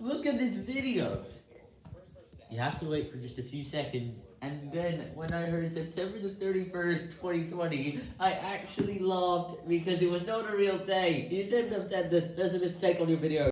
Look at this video. You have to wait for just a few seconds, and then when I heard September the 31st, 2020, I actually laughed because it was not a real day. You shouldn't have said this. There's a mistake on your video.